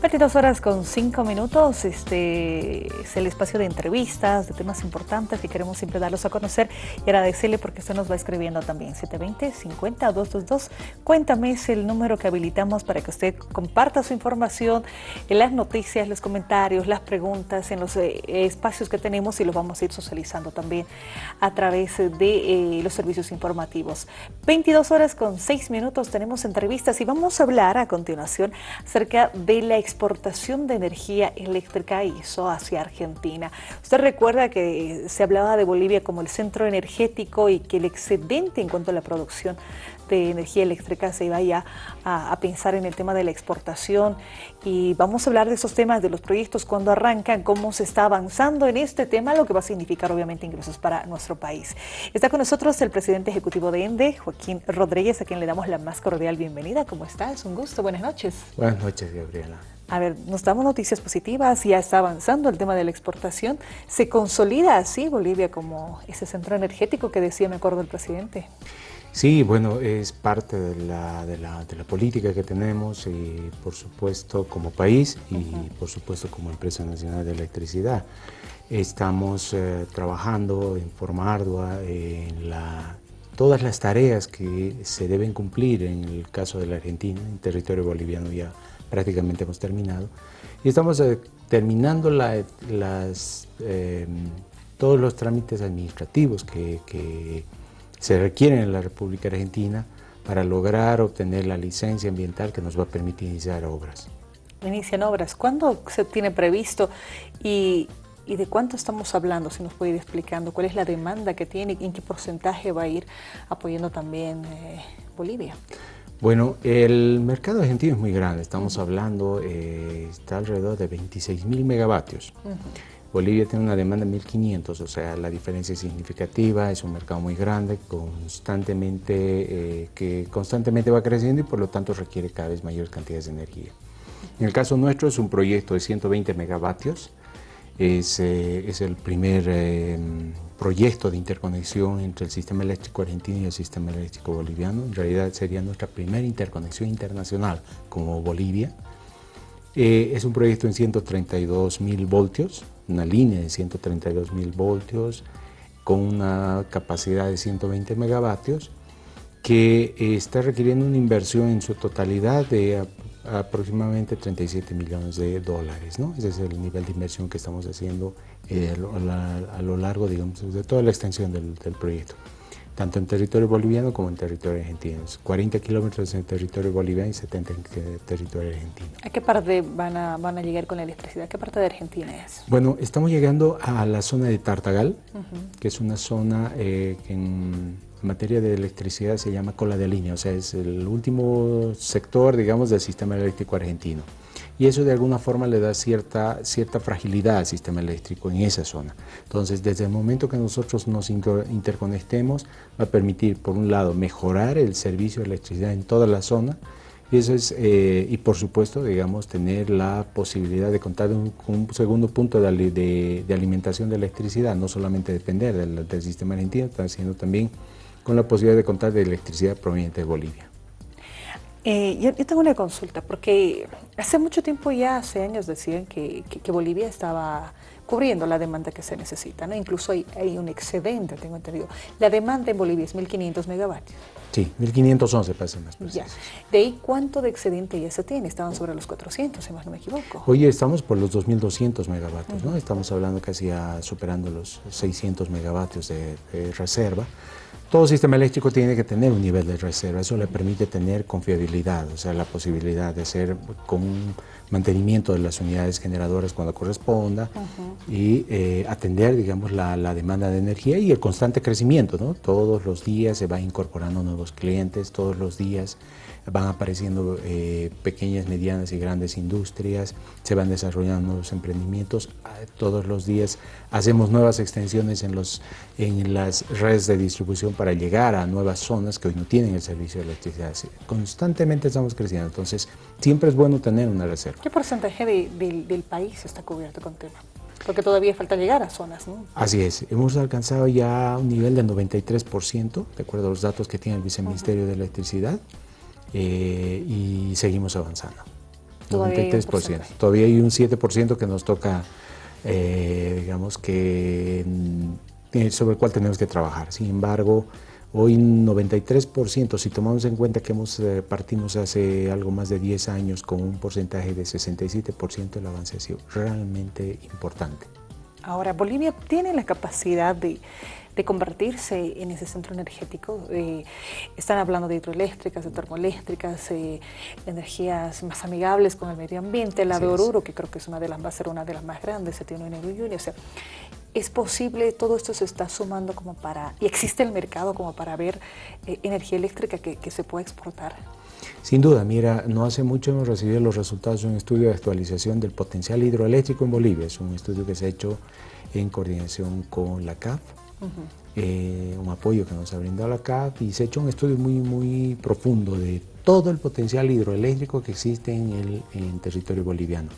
22 horas con 5 minutos, este es el espacio de entrevistas, de temas importantes que queremos siempre darlos a conocer y agradecerle porque usted nos va escribiendo también, 720-50-222. Cuéntame, es el número que habilitamos para que usted comparta su información en las noticias, los comentarios, las preguntas, en los eh, espacios que tenemos y los vamos a ir socializando también a través de eh, los servicios informativos. 22 horas con 6 minutos tenemos entrevistas y vamos a hablar a continuación acerca de la exportación de energía eléctrica hizo hacia Argentina. Usted recuerda que se hablaba de Bolivia como el centro energético y que el excedente en cuanto a la producción de energía eléctrica se iba ya a, pensar en el tema de la exportación y vamos a hablar de esos temas, de los proyectos, cuando arrancan, cómo se está avanzando en este tema, lo que va a significar obviamente ingresos para nuestro país. Está con nosotros el presidente ejecutivo de ENDE, Joaquín Rodríguez, a quien le damos la más cordial bienvenida. ¿Cómo está? Es un gusto. Buenas noches. Buenas noches, Gabriela. A ver, nos damos noticias positivas, ya está avanzando el tema de la exportación. ¿Se consolida así Bolivia como ese centro energético que decía, me acuerdo, el presidente? Sí, bueno, es parte de la, de la, de la política que tenemos y por supuesto como país y por supuesto como empresa nacional de electricidad. Estamos eh, trabajando en forma ardua en la, todas las tareas que se deben cumplir en el caso de la Argentina, en territorio boliviano ya prácticamente hemos terminado. Y estamos eh, terminando las, em, todos los trámites administrativos que, se requieren en la República Argentina para lograr obtener la licencia ambiental que nos va a permitir iniciar obras. Inician obras. ¿Cuándo se tiene previsto y, de cuánto estamos hablando? Si nos puede ir explicando cuál es la demanda que tiene y en qué porcentaje va a ir apoyando también eh, Bolivia. Bueno, el mercado argentino es muy grande, estamos hablando, eh, está alrededor de 26 mil megavatios. Bolivia tiene una demanda de 1.500, o sea, la diferencia es significativa, es un mercado muy grande, constantemente, eh, que constantemente va creciendo y por lo tanto requiere cada vez mayores cantidades de energía. En el caso nuestro es un proyecto de 120 megavatios, es, eh, es el primer proyecto de interconexión entre el sistema eléctrico argentino y el sistema eléctrico boliviano. En realidad sería nuestra primera interconexión internacional como Bolivia. Eh, es un proyecto en 132 mil voltios, una línea de 132 mil voltios con una capacidad de 120 megavatios que eh, está requiriendo una inversión en su totalidad de aproximadamente 37 millones de dólares. ¿no? Ese es el nivel de inversión que estamos haciendo eh, a, lo largo digamos, de toda la extensión del, proyecto, tanto en territorio boliviano como en territorio argentino. 40 kilómetros en territorio boliviano y 70 en territorio argentino. ¿A qué parte van a, van a llegar con la electricidad? ¿Qué parte de Argentina es? Bueno, estamos llegando a la zona de Tartagal, que es una zona eh, que en en materia de electricidad se llama cola de línea, o sea, es el último sector, digamos, del sistema eléctrico argentino. Y eso de alguna forma le da cierta, cierta fragilidad al sistema eléctrico en esa zona. Entonces, desde el momento que nosotros nos interconectemos, va a permitir, por un lado, mejorar el servicio de electricidad en toda la zona, y, eso es, eh, y por supuesto, digamos, tener la posibilidad de contar con un, segundo punto de, de, alimentación de electricidad, no solamente depender del, del sistema argentino, sino también con la posibilidad de contar de electricidad proveniente de Bolivia. Eh, yo, tengo una consulta, porque hace mucho tiempo ya, hace años decían que, Bolivia estaba cubriendo la demanda que se necesita, ¿no? incluso hay, un excedente, tengo entendido. La demanda en Bolivia es 1.500 megavatios. Sí, 1.511 para ser más preciso. ¿De ahí cuánto de excedente ya se tiene? Estaban sobre los 400, si más no me equivoco. Hoy estamos por los 2.200 megavatios, ¿no? Estamos hablando casi a, superando los 600 megavatios de reserva. Todo sistema eléctrico tiene que tener un nivel de reserva, eso le permite tener confiabilidad, o sea, la posibilidad de hacer con un mantenimiento de las unidades generadoras cuando corresponda y eh, atender, digamos, la, la, demanda de energía y el constante crecimiento, ¿no? Todos los días se va incorporando nuevos clientes, todos los días van apareciendo eh, pequeñas, medianas y grandes industrias, se van desarrollando nuevos emprendimientos, ah, todos los días hacemos nuevas extensiones en, los, en las redes de distribución para llegar a nuevas zonas que hoy no tienen el servicio de electricidad. Constantemente estamos creciendo, entonces siempre es bueno tener una reserva. ¿Qué porcentaje del país está cubierto con tema? Porque todavía falta llegar a zonas, ¿no? Así es, hemos alcanzado ya un nivel del 93%, de acuerdo a los datos que tiene el Viceministerio de Electricidad. Eh, y seguimos avanzando. 93%. Todavía hay un 7% que nos toca, eh, digamos que, mm, sobre el cual tenemos que trabajar. Sin embargo, hoy 93%, si tomamos en cuenta que hemos eh, partimos hace algo más de 10 años con un porcentaje de 67%, el avance ha sido realmente importante. Ahora, Bolivia tiene la capacidad de de convertirse en ese centro energético. Eh, están hablando de hidroeléctricas, de termoeléctricas, eh, energías más amigables con el medio ambiente, la de Oruro, que creo que es una de las, va a ser una de las más grandes, se tiene en el O sea, es posible, todo esto se está sumando como para, y existe el mercado como para ver eh, energía eléctrica que, que se pueda exportar. Sin duda, mira, no hace mucho hemos recibido los resultados de un estudio de actualización del potencial hidroeléctrico en Bolivia. Es un estudio que se ha hecho en coordinación con la CAF, eh, un apoyo que nos ha brindado la CAF y se ha hecho un estudio muy, muy profundo de todo el potencial hidroeléctrico que existe en el territorio boliviano.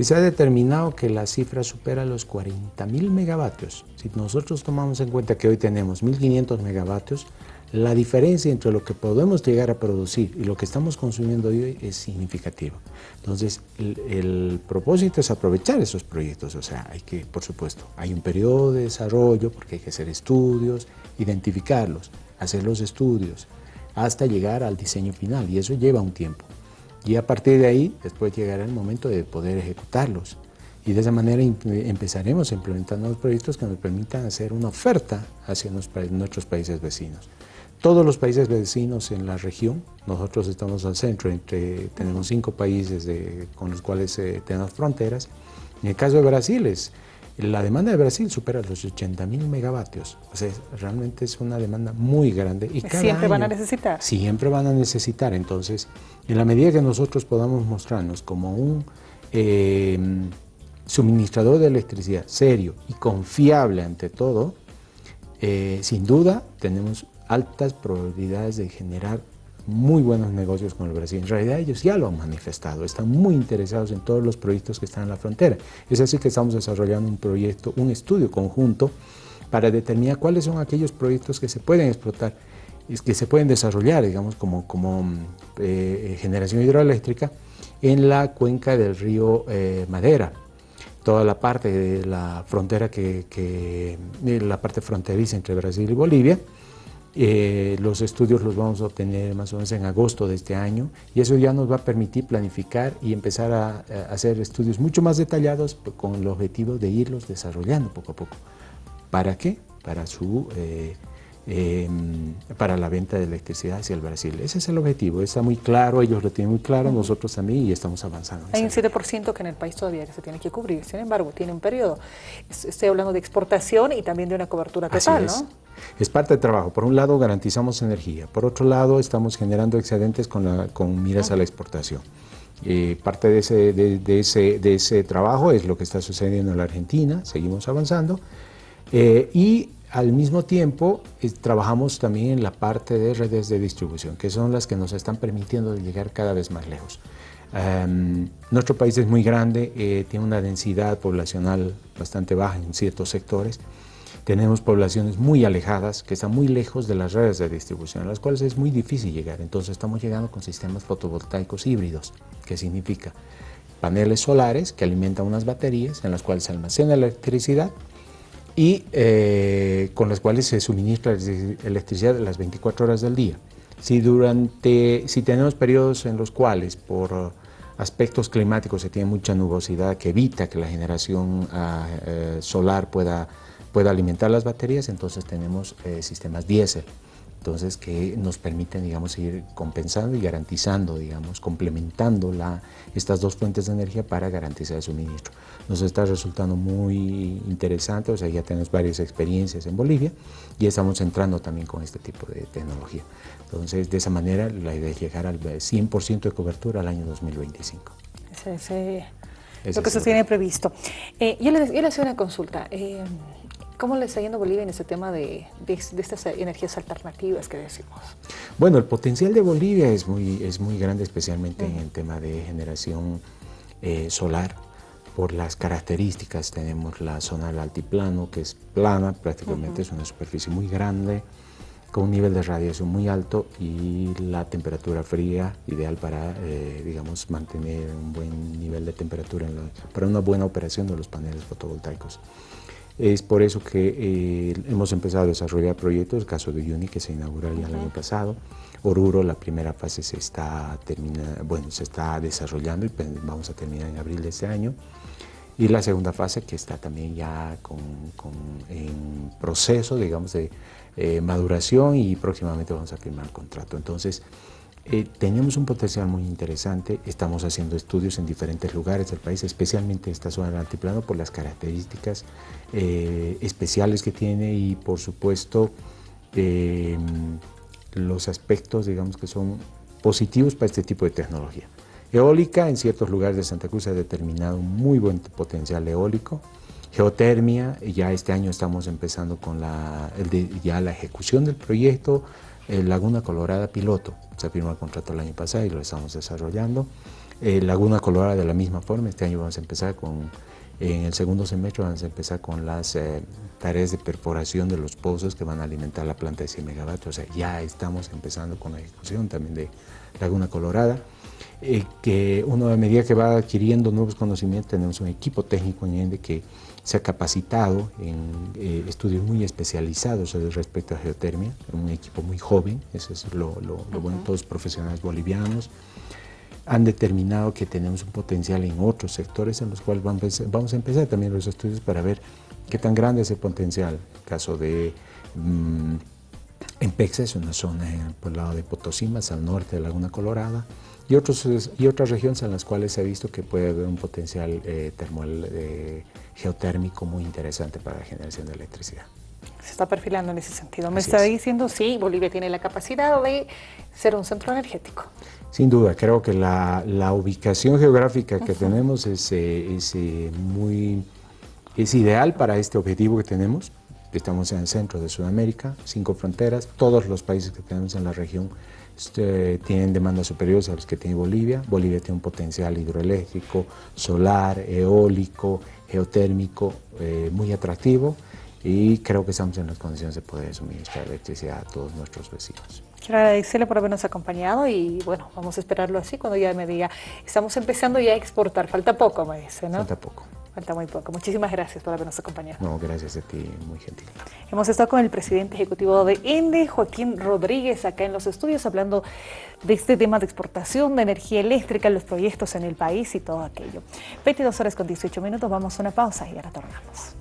Y se ha determinado que la cifra supera los 40.000 megavatios. Si nosotros tomamos en cuenta que hoy tenemos 1.500 megavatios, la diferencia entre lo que podemos llegar a producir y lo que estamos consumiendo hoy es significativa. Entonces, el, propósito es aprovechar esos proyectos, o sea, hay que, por supuesto, hay un periodo de desarrollo porque hay que hacer estudios, identificarlos, hacer los estudios, hasta llegar al diseño final, y eso lleva un tiempo. Y a partir de ahí, después llegará el momento de poder ejecutarlos. Y de esa manera empezaremos a implementar nuevos proyectos que nos permitan hacer una oferta hacia nuestros países vecinos todos los países vecinos en la región, nosotros estamos al centro, entre, tenemos cinco países con los cuales eh, tenemos fronteras. En el caso de Brasil, es, la demanda de Brasil supera los 80 mil megavatios, o sea, realmente es una demanda muy grande. Y siempre van a necesitar. Siempre van a necesitar, entonces, en la medida que nosotros podamos mostrarnos como un em, suministrador de electricidad serio y confiable ante todo, eh, sin duda tenemos altas probabilidades de generar muy buenos negocios con el Brasil. En realidad ellos ya lo han manifestado, están muy interesados en todos los proyectos que están en la frontera. Es así que estamos desarrollando un proyecto, un estudio conjunto para determinar cuáles son aquellos proyectos que se pueden explotar, que se pueden desarrollar, digamos, como, como eh, generación hidroeléctrica en la cuenca del río eh, Madera, toda la parte de la frontera que, que la parte fronteriza entre Brasil y Bolivia, eh, los estudios los vamos a obtener más o menos en agosto de este año y eso ya nos va a permitir planificar y empezar a, hacer estudios mucho más detallados con el objetivo de irlos desarrollando poco a poco. ¿Para qué? Para su eh, Em, para la venta de electricidad hacia el Brasil. Ese es el objetivo, está muy claro, ellos lo tienen muy claro, nosotros también y estamos avanzando. Hay un 7% que en el país todavía se tiene que cubrir, sin embargo, tiene un periodo. Estoy hablando de exportación y también de una cobertura total, es. ¿no? Es parte del trabajo. Por un lado, garantizamos energía. Por otro lado, estamos generando excedentes con, con miras a la exportación. Eh, parte de ese, de, ese, de ese trabajo es lo que está sucediendo en la Argentina, seguimos avanzando. Eh, y al mismo tiempo, trabajamos también en la parte de redes de distribución, que son las que nos están permitiendo llegar cada vez más lejos. Em, nuestro país es muy grande, eh, tiene una densidad poblacional bastante baja en ciertos sectores. Tenemos poblaciones muy alejadas, que están muy lejos de las redes de distribución, a las cuales es muy difícil llegar. Entonces estamos llegando con sistemas fotovoltaicos híbridos, que significa paneles solares que alimentan unas baterías en las cuales se almacena electricidad y eh, con las cuales se suministra electricidad las 24 horas del día. Si, durante, si tenemos periodos en los cuales por aspectos climáticos se tiene mucha nubosidad que evita que la generación eh, solar pueda, pueda alimentar las baterías, entonces tenemos eh, sistemas diésel entonces que nos permiten, digamos, seguir compensando y garantizando, digamos, complementando la, estas dos fuentes de energía para garantizar el suministro. Nos está resultando muy interesante, o sea, ya tenemos varias experiencias en Bolivia y estamos entrando también con este tipo de tecnología. Entonces, de esa manera, la idea es llegar al 100% de cobertura al año 2025. Ese, es lo que se tiene previsto. Eh, yo, le, yo, le, hacía una consulta. Eh, ¿Cómo le está yendo Bolivia en ese tema de, estas energías alternativas que decimos? Bueno, el potencial de Bolivia es muy, es muy grande, especialmente en el tema de generación eh, solar. Por las características, tenemos la zona del altiplano, que es plana, prácticamente es una superficie muy grande. con un nivel de radiación muy alto y la temperatura fría, ideal para, eh, digamos, mantener un buen nivel de temperatura para una buena operación de los paneles fotovoltaicos. Es por eso que eh, hemos empezado a desarrollar proyectos, el caso de Uni que se inauguró ya el año pasado, Oruro la primera fase se está, termina, bueno, se está desarrollando y pues, vamos a terminar en abril de este año, y la segunda fase que está también ya con, en proceso, digamos, de eh, maduración y próximamente vamos a firmar el contrato. Entonces, eh, tenemos un potencial muy interesante, estamos haciendo estudios en diferentes lugares del país, especialmente esta zona del altiplano por las características eh, especiales que tiene y por supuesto los aspectos digamos que son positivos para este tipo de tecnología. Eólica, en ciertos lugares de Santa Cruz ha determinado un muy buen potencial eólico. Geotermia, ya este año estamos empezando con la, ya la ejecución del proyecto. Eh, Laguna Colorada piloto, se firmó el contrato el año pasado y lo estamos desarrollando. Eh, Laguna Colorada de la misma forma, este año vamos a empezar con, en el segundo semestre vamos a empezar con las eh, tareas de perforación de los pozos que van a alimentar la planta de 100 megavatios, o sea, ya estamos empezando con la ejecución también de Laguna Colorada. Eh, que uno a medida que va adquiriendo nuevos conocimientos, tenemos un equipo técnico en ENDE que se ha capacitado en eh, estudios muy especializados respecto a geotermia, un equipo muy joven, eso es lo, bueno, todos profesionales bolivianos, han determinado que tenemos un potencial en otros sectores en los cuales vamos a empezar también los estudios para ver qué tan grande es el potencial. El caso de mm, en Pexa es una zona por el lado de Potosí, más al norte de Laguna Colorada, y, otros, y otras regiones en las cuales se ha visto que puede haber un potencial eh, termal eh, geotérmico muy interesante para la generación de electricidad. Se está perfilando en ese sentido. Me está diciendo, sí, Bolivia tiene la capacidad de ser un centro energético. Sin duda, creo que la, la ubicación geográfica que tenemos es, eh, es, muy, es ideal para este objetivo que tenemos. Estamos en el centro de Sudamérica, cinco fronteras, todos los países que tenemos en la región este, tienen demandas superiores a los que tiene Bolivia. Bolivia tiene un potencial hidroeléctrico, solar, eólico, geotérmico eh, muy atractivo y creo que estamos en las condiciones de poder suministrar electricidad a todos nuestros vecinos. Quiero agradecerle por habernos acompañado y bueno, vamos a esperarlo así cuando ya me diga, estamos empezando ya a exportar, falta poco me dice, ¿no? Falta poco. Falta muy poco. Muchísimas gracias por habernos acompañado. No, gracias a ti, muy gentil. Hemos estado con el presidente ejecutivo de ENDE, Joaquín Rodríguez, acá en los estudios, hablando de este tema de exportación de energía eléctrica, los proyectos en el país y todo aquello. 22 horas con 18 minutos, vamos a una pausa y ahora tornamos.